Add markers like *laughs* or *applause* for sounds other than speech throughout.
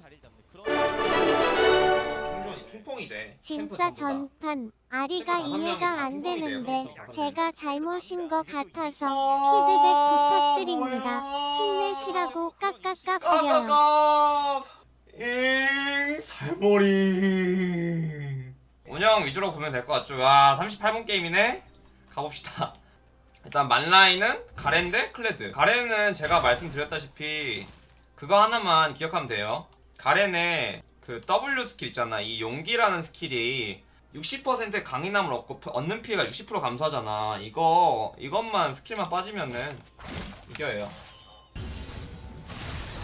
다리를 잡는 그런 킹존이 핑퐁이 돼. 진짜. 전판. 아리가 이해가 다. 안 되는데 제가 잘못인 것 같아서 어, 피드백 부탁드립니다. 힘내시라고. 까까까 잉 살머리. 운영 위주로 보면 될 것 같죠? 아 38분 게임이네? 가봅시다. 일단 만라인은 가렌데 클레드. 가렌은 제가 말씀드렸다시피 그거 하나만 기억하면 돼요 가렌의 그 W skill 있잖아. 이 용기라는 skill이 60% 강인함을 얻고 피- 얻는 피해가 60% 감소하잖아. 이거 이것만 skill만 빠지면은 이겨요.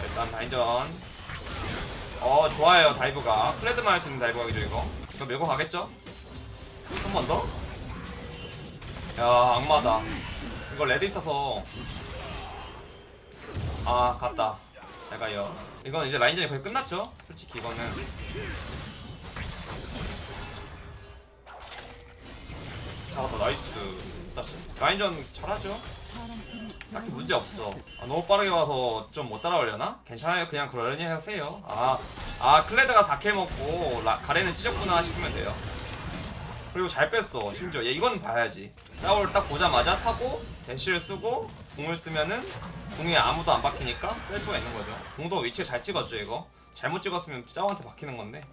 일단 라인전. 어 좋아요 dive각. 클레드만 할 수 있는 dive각이죠 이거. 이거 밀고 가겠죠? 한 번 더? 야 악마다. 이거 red 있어서. 아 갔다. 잘 가요 이건 이제 라인전이 거의 끝났죠? 솔직히 이거는 잡았다 nice 다시 라인전 잘하죠? 딱히 문제 없어. 아, 너무 빠르게 와서 좀 못 따라오려나? 괜찮아요. 그냥 그러려니 하세요. 아, 아 클레드가 4kill 먹고 라, 가렌은 찢었구나 싶으면 돼요. 그리고 잘 뺐어. 심지어 얘 이건 봐야지. 짜오를 딱 보자마자 타고 대시를 쓰고 궁을 쓰면은 궁에 아무도 안 박히니까 뺄 수가 있는 거죠. 궁도 위치 잘 찍었죠 이거. 잘못 찍었으면 짜오한테 박히는 건데.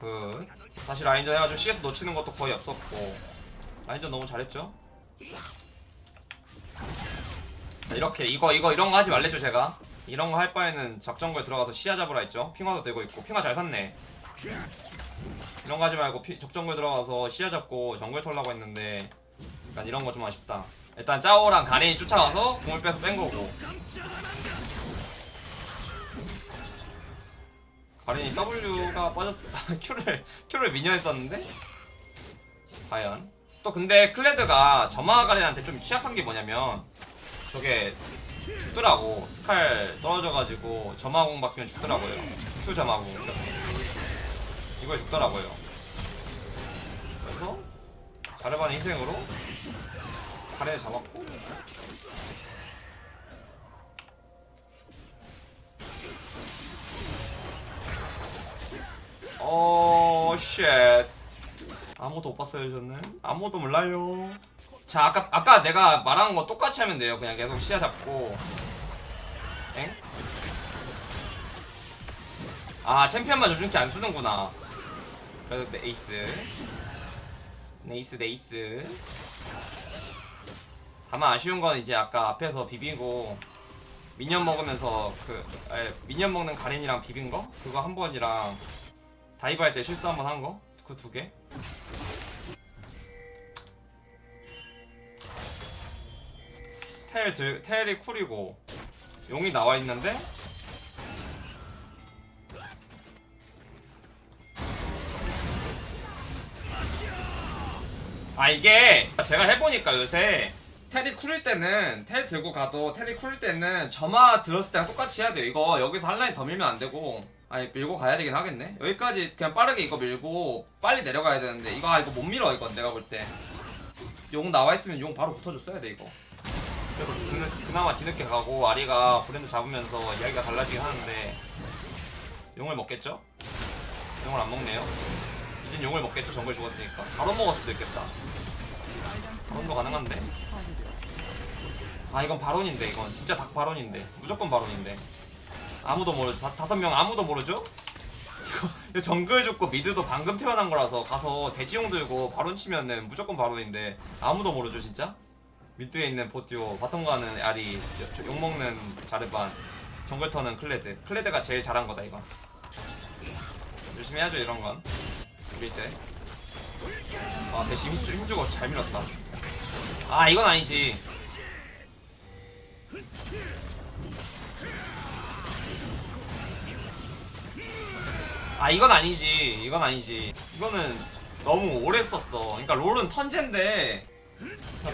그 다시 라인전 해가지고 CS 놓치는 것도 거의 없었고 라인전 너무 잘했죠. 자 이렇게 이거 이거 이런 거 하지 말랬죠 제가 이런 거 할 바에는 적정거에 들어가서 시야 잡으라 했죠 핑화도 되고 있고 핑화 잘 샀네 이런 거 하지 말고 피, 적정거에 들어가서 시야 잡고 정글 털라고 했는데 약간 이런 거 좀 아쉽다 일단 짜오랑 가렌이 쫓아가서 공을 빼서 뺀 거고. 가렌이 W가 빠졌어 *laughs* Q를 Q를 미녀에 썼는데? 과연. 또 근데 클레드가 점화 가렌한테 좀 취약한 게 뭐냐면 저게 죽더라고. 스칼 떨어져가지고 점화공 박히면 죽더라고요. Q 점화공 이거에 죽더라고요. 그래서 자르반의 희생으로 가렌을 잡았고 어, 쉣. 아무도 못 봤어요, 저는. 아무도 몰라요. 자, 아까, 아까 내가 말한 거 똑같이 하면 돼요. 그냥 계속 시야 잡고. 엥? 아, 챔피언만 요즘키 안 쓰는구나. 그래도 nice. Nice, nice. 다만 아쉬운 건 이제 아까 앞에서 비비고 minion 먹으면서 그 에, minion 먹는 가렌이랑 비빈 거? 그거 한 번이랑 dive 할 때 실수 한 번 한 거? 그 두 개. 텔 들, 텔이 쿨이고 용이 나와 있는데? 아 이게 제가 해보니까 요새 텔이 쿨일 때는 텔 들고 가도 텔이 쿨일 때는 점화 들었을 때랑 똑같이 해야 돼요. 이거 여기서 한 라인 더 밀면 안 되고. 아니 밀고 가야 되긴 하겠네. 여기까지 그냥 빠르게 이거 밀고 빨리 내려가야 되는데 이거 아 이거 못 밀어 이건 내가 볼 때. 용 나와 있으면 용 바로 붙어줬어야 돼 이거. 그래서 뒤늦, 그나마 뒤늦게 가고 아리가 브랜드 잡으면서 이야기가 달라지긴 하는데 용을 먹겠죠? 용을 안 먹네요. 이젠 용을 먹겠죠? 정글 죽었으니까. 바로 먹을 수도 있겠다. 바론도 가능한데 아 이건 바론인데. 이건 진짜 닭 바론인데. 무조건 바론인데. 아무도 모르죠. 다, 다섯 명 아무도 모르죠? 이거, 정글 죽고 미드도 방금 태어난 거라서 가서 대지용 들고 바론 치면은 무조건 바론인데 아무도 모르죠 진짜? mid에 있는 bot duo bottom 가는 아리 저- 욕먹는 자르반 정글 터는 클레드. 클레드가 제일 잘한 거다 이건. 열심히 해야죠 이런 건. 밀 때. 아 대신 힘주고 잘 밀었다. 아 이건 아니지 아 이건 아니지. 이건 아니지. 이거는 너무 오래 썼어. 그러니까 롤은 턴제인데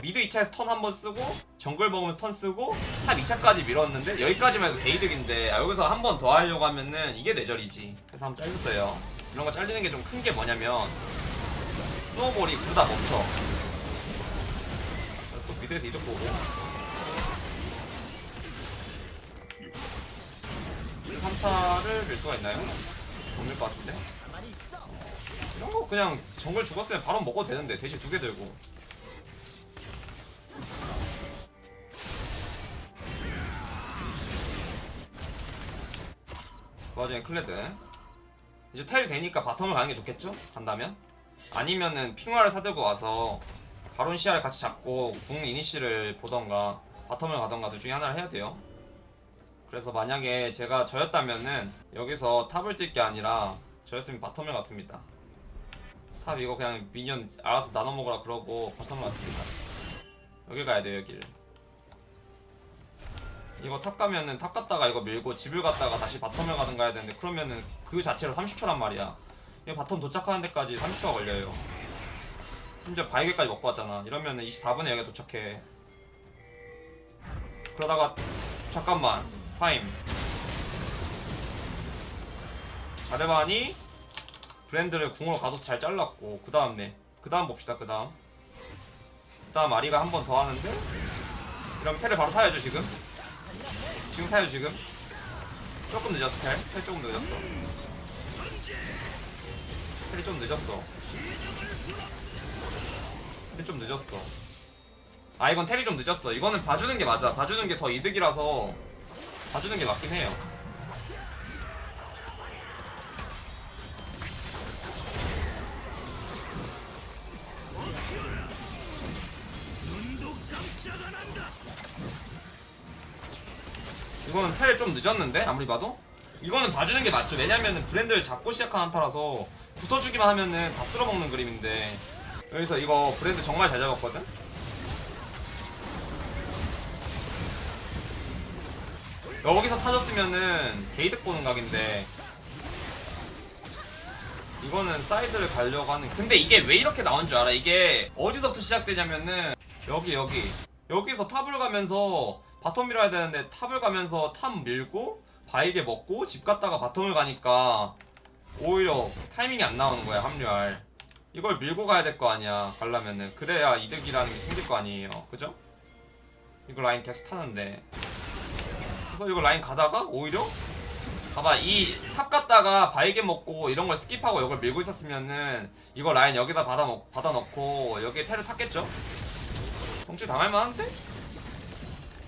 mid 2차에서 턴 한 번 쓰고 정글 먹으면서 턴 쓰고 top 2차까지 밀었는데 여기까지만 해도 게이득인데 아, 여기서 한 번 더 하려고 하면은 이게 뇌절이지. 그래서 한번 잘렸어요. 이런 거 잘리는 게 좀 큰 게 뭐냐면 snowball이 그러다 멈춰. 또 mid에서 이쪽 보고 3차를 밀 수가 있나요? 없을 것 같은데 이런 거 그냥 정글 죽었으면 바로 먹어도 되는데 대신 두 개 들고 그 와중에 클레드 이제 텔이 되니까 bottom을 가는 게 좋겠죠? 간다면? 아니면은 핑화를 사들고 와서 바론 시야를 같이 잡고 궁 이니시를 보던가 bottom을 가던가 둘 중에 하나를 해야 돼요 그래서 만약에 제가 저였다면은 여기서 top을 뛸 게 아니라 저였으면 bottom을 갔습니다. top 이거 그냥 minion 알아서 나눠 먹으라 그러고 bottom을 갔습니다. 여길 가야 돼요 여길. 이거 top 가면은 top 갔다가 이거 밀고 집을 갔다가 다시 bottom을 가든 가야 되는데 그러면은 그 자체로 30초란 말이야. 이거 bottom 도착하는 데까지 30초가 걸려요. 심지어 바이게까지 먹고 왔잖아. 이러면은 24분에 여기 도착해. 그러다가 잠깐만 타임. 자르반이 브랜드를 궁으로 가둬서 잘 잘랐고 그 다음에 그 다음 봅시다 그 다음. 그 다음 아리가 한 번 더 하는데 이러면 텔을 바로 타야죠 지금. 지금 타요 지금. 조금 늦었어 텔? 텔 조금 늦었어. 텔이 좀 늦었어. 텔이 좀 늦었어. 아 이건 텔이 좀 늦었어. 이거는 봐주는 게 맞아. 봐주는 게 더 이득이라서 봐주는 게 맞긴 해요. 이거는 텔 좀 늦었는데? 아무리 봐도? 이거는 봐주는 게 맞죠. 왜냐면은 브랜드를 잡고 시작한 한타라서 붙어주기만 하면은 다 쓸어먹는 그림인데. 여기서 이거 브랜드 정말 잘 잡았거든 여기서 타줬으면은 게이득 보는 각인데 이거는 사이드를 가려고 하는 근데 이게 왜 이렇게 나온 줄 알아? 이게 어디서부터 시작되냐면은 여기 여기. 여기서 top을 가면서 bottom 밀어야 되는데 top을 가면서 top 밀고 바이게 먹고 집 갔다가 bottom을 가니까 오히려 타이밍이 안 나오는 거야 합류할. 이걸 밀고 가야 될 거 아니야 가려면은. 그래야 이득이라는 게 생길 거 아니에요. 그죠? 이거 라인 계속 타는데 그래서 이거 라인 가다가 오히려 봐봐 이 top 갔다가 바이게 먹고 이런 걸 skip하고 이걸 밀고 있었으면은 이거 라인 여기다 받아, 먹, 받아 넣고 여기에 텔을 탔겠죠? 정치 당할 만한데?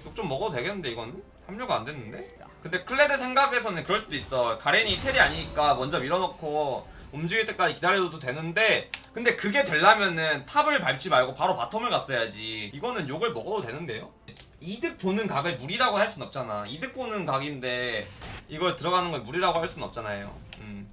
욕 좀 먹어도 되겠는데 이거는? 합류가 안 됐는데? 근데 클레드 생각에서는 그럴 수도 있어 가렌이 텔이 아니니까 먼저 밀어넣고 움직일 때까지 기다려도 되는데 근데 그게 되려면은 top을 밟지 말고 바로 bottom을 갔어야지 이거는 욕을 먹어도 되는데요? 이득 보는 각을 무리라고 할 순 없잖아. 이득 보는 각인데 이걸 들어가는 걸 무리라고 할 순 없잖아요. 음.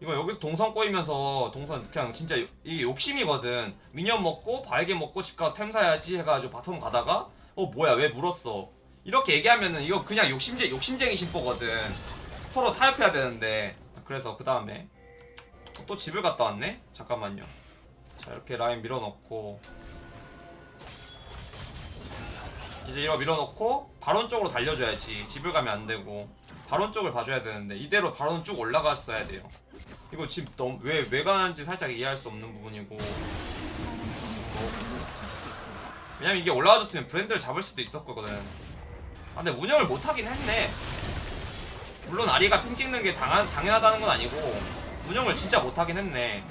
이거 여기서 동선 꼬이면서 동선 그냥 진짜 요- 이게 욕심이거든. minion 먹고 바이게 먹고 집 가서 템 사야지 해가지고 bottom 가다가 어 뭐야 왜 물었어? 이렇게 얘기하면은 이거 그냥 욕심쟁 욕심쟁이 심보거든. 서로 타협해야 되는데. 그래서 그 다음에 또 집을 갔다 왔네? 잠깐만요. 자 이렇게 라인 밀어넣고 이제 이거 밀어넣고 바론 쪽으로 달려줘야지. 집을 가면 안 되고. 바론 쪽을 봐줘야 되는데 이대로 바론 쭉 올라갔어야 돼요. 이거 집 너무 왜, 왜 가는지 살짝 이해할 수 없는 부분이고. 왜냐면 이게 올라와줬으면 브랜드를 잡을 수도 있었거든. 아 근데 운영을 못하긴 했네. 물론 아리가 ping 찍는 게 당한, 당연하다는 건 아니고 운영을 진짜 못하긴 했네.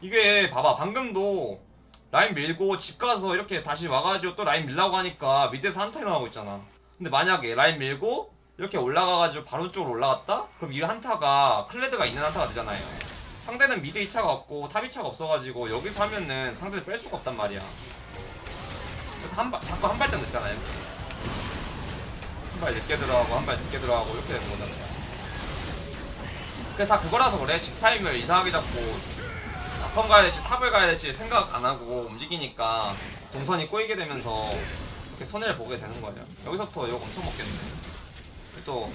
이게 봐봐 방금도 라인 밀고 집 가서 이렇게 다시 와가지고 또 라인 밀라고 하니까 mid에서 한타 일어나고 있잖아. 근데 만약에 라인 밀고 이렇게 올라가가지고 바론 쪽으로 올라갔다? 그럼 이 한타가 클레드가 있는 한타가 되잖아요. 상대는 mid 2차가 없고 top 2차가 없어가지고 여기서 하면은 상대를 뺄 수가 없단 말이야. 그래서 한 발, 자꾸 한 발짝 늦잖아요. 한 발 늦게 들어가고 한 발 늦게 들어가고 이렇게 되는 거잖아 그게 다 그거라서 그래. 집 타임을 이상하게 잡고 bottom 가야 될지 top을 가야 될지 생각 안 하고 움직이니까 동선이 꼬이게 되면서 이렇게 손해를 보게 되는 거예요. 여기서부터 욕 엄청 먹겠네. 또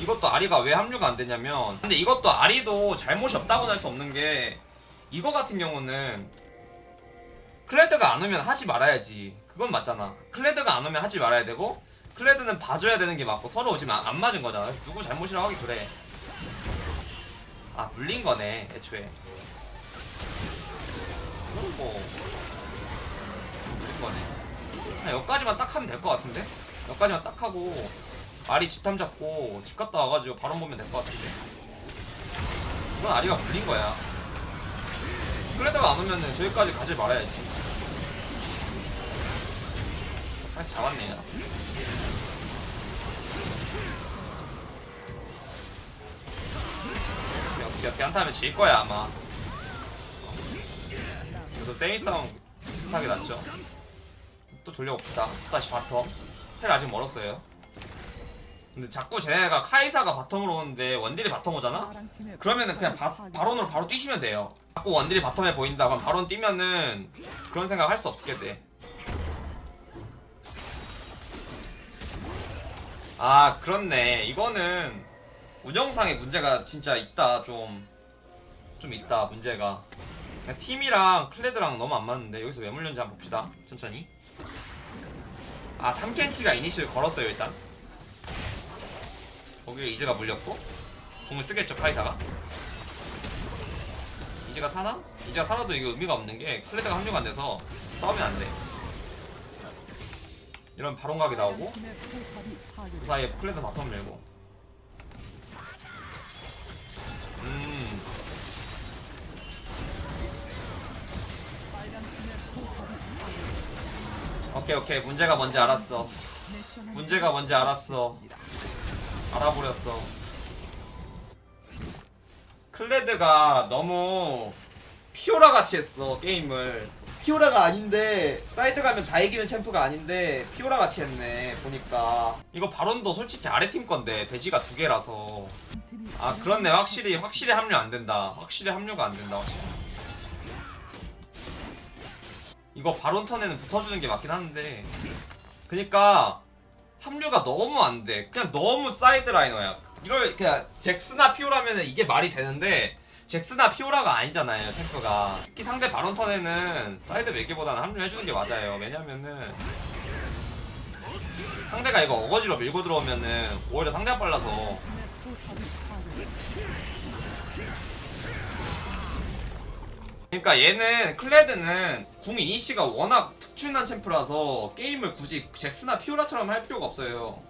이것도 아리가 왜 합류가 안 되냐면 근데 이것도 아리도 잘못이 없다고는 할수 없는 게 이거 같은 경우는 클레드가 안 오면 하지 말아야지. 그건 맞잖아. 클레드가 안 오면 하지 말아야 되고 클레드는 봐줘야 되는 게 맞고 서로 지금 안, 안 맞은 거잖아. 누구 잘못이라고 하기 그래. 아 물린 거네 애초에. 이건 뭐 물린 거네. 그냥 여기까지만 딱 하면 될 것 같은데? 여기까지만 딱 하고 아리 집탐 잡고 집 갔다 와가지고 바론 보면 될 것 같은데? 이건 아리가 물린 거야. 클레드가 안 오면은 저기까지 가지 말아야지. 다시 잡았네요. 어떻게 한타하면 질 거야 아마 그래도 세미 싸움 비슷하게 낫죠 또 돌려봅시다 또 다시 bottom 텔 아직 멀었어요 근데 자꾸 쟤네가 카이사가 bottom으로 오는데 원딜이 bottom 오잖아? 그러면은 그냥 바, 바론으로 바로 뛰시면 돼요 자꾸 원딜이 bottom에 보인다 그럼 바론 뛰면은 그런 생각 할 수 없게 돼 아, 그렇네. 이거는 운영상에 문제가 진짜 있다. 좀, 좀 있다. 문제가. 팀이랑 클레드랑 너무 안 맞는데 여기서 왜 물렸는지 한번 봅시다. 천천히. 아, 탐켄치가 이니시를 걸었어요 일단. 거기에 이즈가 물렸고 궁을 쓰겠죠 카이사가. 이즈가 사나? 이즈가 살아도 이거 의미가 없는 게 클레드가 합류가 안 돼서 싸우면 안 돼. 이런 바론각이 나오고 그 사이에 클레드 bottom 밀고 오케이 오케이. 문제가 뭔지 알았어. 문제가 뭔지 알았어. 알아버렸어. 클레드가 너무 피오라 같이 했어 게임을. 피오라가 아닌데 사이드 가면 다 이기는 챔프가 아닌데 피오라 같이 했네 보니까. 이거 바론도 솔직히 아래 팀 건데 돼지가 두 개라서. 아 그렇네. 확실히 확실히 합류 안 된다. 확실히 합류가 안 된다 확실히 이거 바론 턴에는 붙어주는 게 맞긴 한데. 그니까 합류가 너무 안 돼. 그냥 너무 side laner야. 이걸 그냥 잭스나 피오라면은 이게 말이 되는데 잭스나 피오라가 아니잖아요 챔프가. 특히 상대 바론 턴에는 사이드 밀기보다는 합류해주는 게 맞아요. 왜냐면은 상대가 이거 어거지로 밀고 들어오면은 오히려 상대가 빨라서 그러니까 얘는 클레드는 궁 이니시가 워낙 특출난 챔프라서 게임을 굳이 잭스나 피오라처럼 할 필요가 없어요.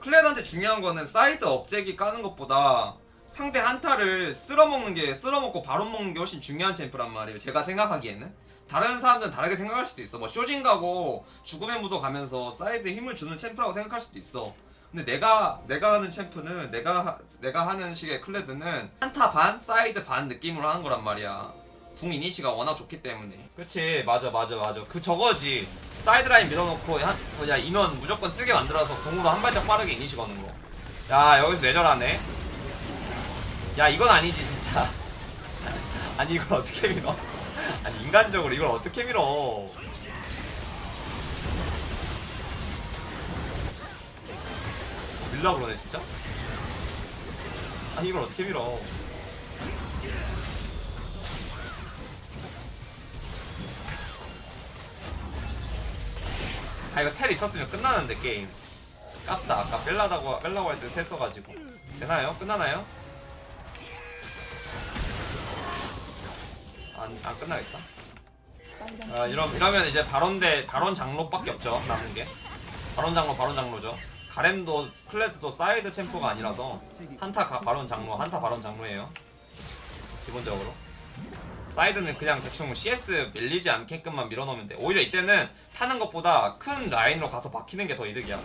클레드한테 중요한 거는 사이드 억제기 까는 것보다 상대 한타를 쓸어먹는 게 쓸어먹고 바로 먹는 게 훨씬 중요한 챔프란 말이에요 제가 생각하기에는. 다른 사람들은 다르게 생각할 수도 있어. 뭐 쇼진 가고 죽음의 무도 가면서 사이드에 힘을 주는 챔프라고 생각할 수도 있어. 근데 내가 내가 하는 챔프는 내가 하- 내가 하는 식의 클레드는 한타 반 사이드 반 느낌으로 하는 거란 말이야 궁 이니시가 워낙 좋기 때문에. 그치? 맞아 맞아 맞아. 그 저거지. 사이드라인 밀어놓고 한, 뭐냐 인원 무조건 쓰게 만들어서 궁으로 한 발짝 빠르게 이니시 거는 거야 여기서 뇌절하네. 야 이건 아니지 진짜. *laughs* 아니 이걸 어떻게 밀어? *laughs* 아니 인간적으로 이걸 어떻게 밀어? 밀라 그러네 진짜? 아니 이걸 어떻게 밀어 아 이거 텔 있었으면 끝나는데 게임 깝다 아까 뺄라다고 뺄라고 할 때 텔 써가지고 되나요? 끝나나요? 안, 안 끝나겠다. 아, 이러, 이러면 이제 바론대 바론 장로밖에 없죠 남은 게 바론 장로 바론 장로죠. 가렌도 클레드도 사이드 챔프가 아니라서 한타 가, 바론 장로 한타 바론 장로예요. 기본적으로 사이드는 그냥 대충 CS 밀리지 않게끔만 밀어넣으면 돼. 오히려 이때는 타는 것보다 큰 라인으로 가서 박히는 게 더 이득이야.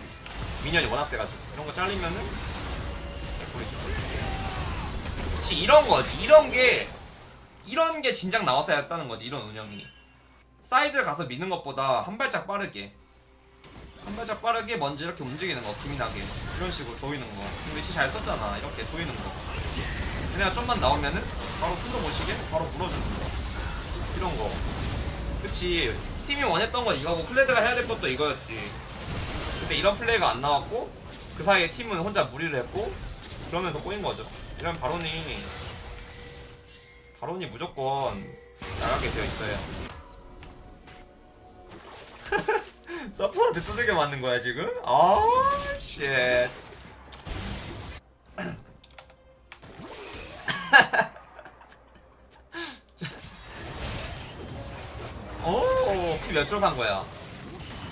minion이 워낙 세가지고. 이런 거 잘리면은 개꿀이죠. 그치 이런 거지. 이런 게 이런 게 진작 나왔어야 했다는 거지 이런 운영이. 사이드를 가서 미는 것보다 한 발짝 빠르게. 한 발짝 빠르게 먼저 이렇게 움직이는 거 기민하게. 이런 식으로 조이는 거. 위치 잘 썼잖아. 이렇게 조이는 거 얘네가 좀만 나오면은 바로 숨도 못 쉬게 바로 물어주는 거 이런 거 그치 팀이 원했던 건 이거고 클레드가 해야 될 것도 이거였지 근데 이런 플레이가 안 나왔고 그 사이에 팀은 혼자 무리를 했고 그러면서 꼬인 거죠 이런 바론이 바론이 무조건 나가게 되어 있어요. *laughs* 서프한테 두들겨 맞는 거야 지금? 아, 쉣. 오, 키몇 줄 산 거야?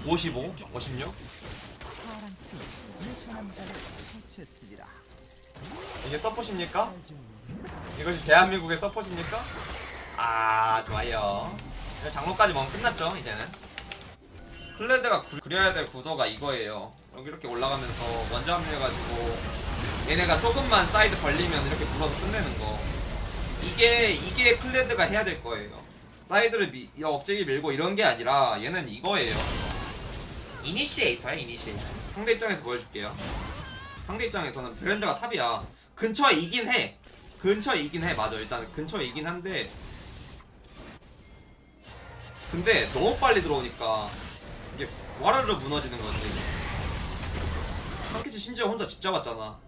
55? 56? 마쳤으리라. 이게 서포십니까? 이것이 대한민국의 서포십니까? 아 좋아요 장로까지 먹으면 끝났죠 이제는 클레드가 구- 그려야 될 구도가 이거예요 여기 이렇게 올라가면서 먼저 합류해가지고 얘네가 조금만 사이드 걸리면 이렇게 물어서 끝내는 거. 이게 이게 클레드가 해야 될 거예요. 사이드를 미, 이 억제기 밀고 이런 게 아니라 얘는 이거예요. 이니시에이터야 이니시에이터. 상대 입장에서 보여줄게요. 상대 입장에서는 브랜드가 탑이야. 근처에 이긴 해. 근처에 이긴 해. 맞아. 일단 근처에 이긴 한데. 근데 너무 빨리 들어오니까 이게 와르르 무너지는 거지. 상키치 심지어 혼자 집 잡았잖아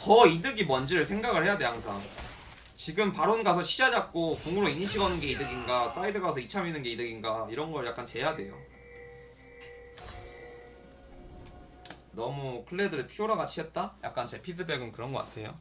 더 이득이 뭔지를 생각을 해야 돼 항상. 지금 바론 가서 시야 잡고 궁으로 이니시 거는 게 이득인가 사이드 가서 2차 미는 게 이득인가 이런 걸 약간 재야 돼요. 너무 클레드를 피오라 같이 했다? 약간 제 피드백은 그런 것 같아요